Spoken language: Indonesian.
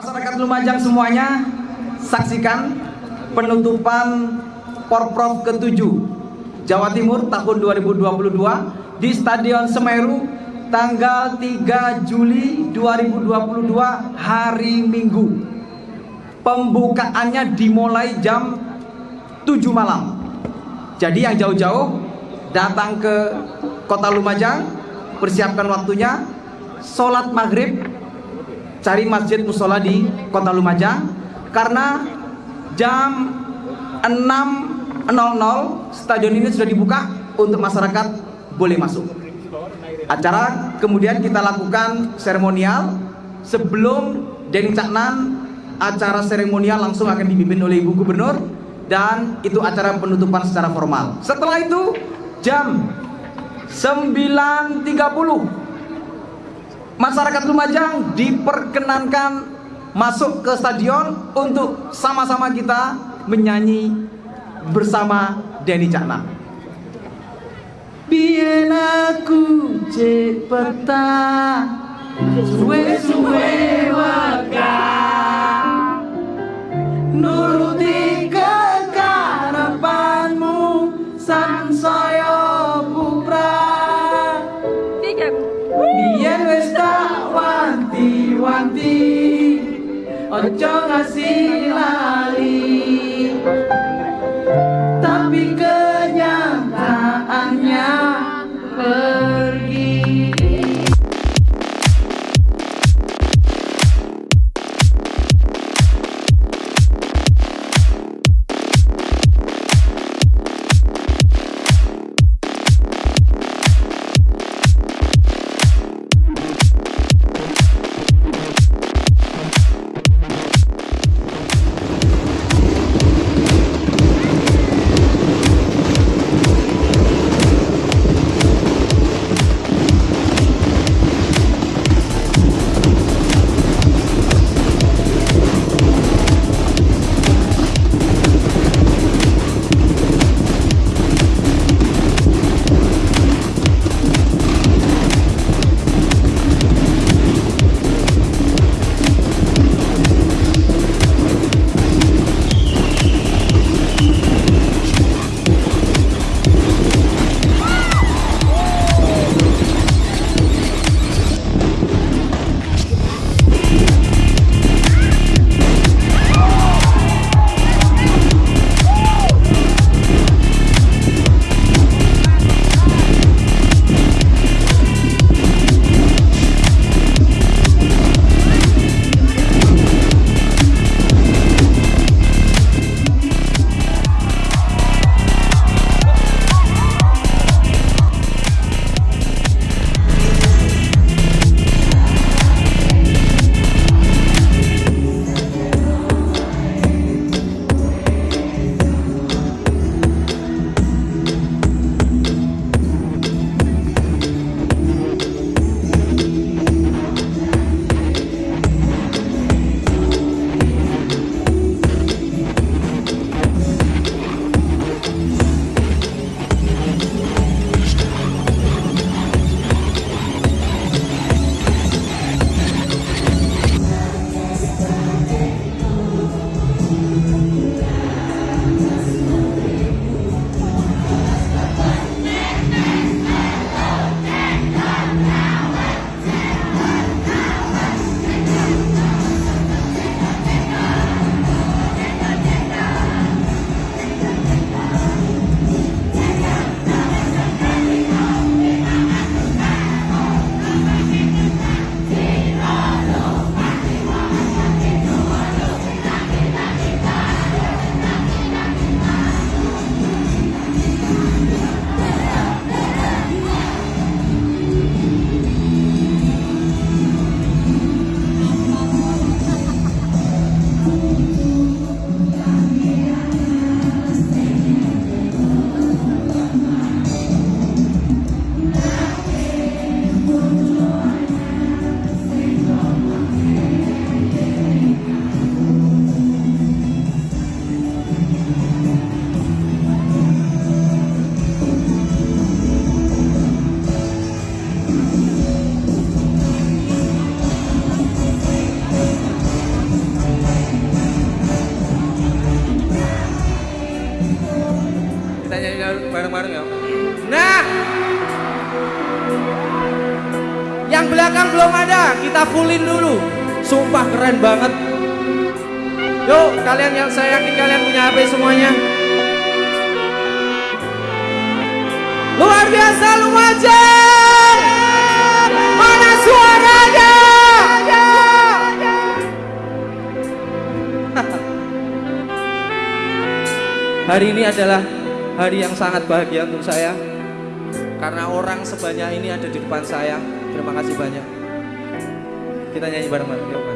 Masyarakat Lumajang semuanya saksikan penutupan Porprov ke-7 Jawa Timur tahun 2022 di Stadion Semeru tanggal 3 Juli 2022 hari Minggu. Pembukaannya dimulai jam 7 malam. Jadi yang jauh-jauh datang ke Kota Lumajang, persiapkan waktunya sholat maghrib cari masjid musola di kota Lumajang karena jam 6.00 stadion ini sudah dibuka untuk masyarakat boleh masuk. Acara kemudian kita lakukan seremonial sebelum Deng Caknan acara seremonial langsung akan dipimpin oleh Ibu Gubernur dan itu acara penutupan secara formal. Setelah itu jam 9.30 masyarakat Lumajang diperkenankan masuk ke stadion untuk sama-sama kita menyanyi bersama Denny Cakna. Bien aku cek peta suwe-suwe waka Ojo ngasih Kita nyanyi bareng-bareng ya. Nah, yang belakang belum ada, kita fullin dulu. Sumpah keren banget. Yuk, kalian yang saya yakin kalian punya HP semuanya. Hari ini adalah hari yang sangat bahagia untuk saya karena orang sebanyak ini ada di depan saya. Terima kasih banyak. Kita nyanyi bareng-bareng.